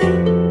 Bye.